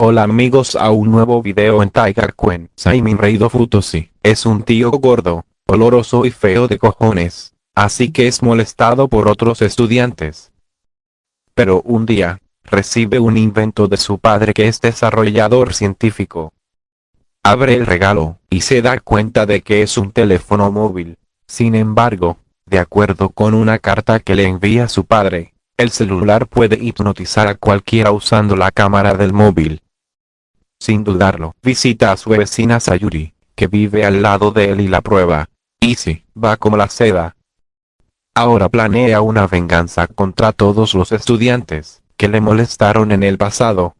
Hola amigos a un nuevo video en Tiger Quen. Simon Reido Futosi es un tío gordo, oloroso y feo de cojones, así que es molestado por otros estudiantes. Pero un día, recibe un invento de su padre que es desarrollador científico. Abre el regalo, y se da cuenta de que es un teléfono móvil. Sin embargo, de acuerdo con una carta que le envía su padre, el celular puede hipnotizar a cualquiera usando la cámara del móvil. Sin dudarlo, visita a su vecina Sayuri, que vive al lado de él y la prueba. Y sí, va como la seda. Ahora planea una venganza contra todos los estudiantes, que le molestaron en el pasado.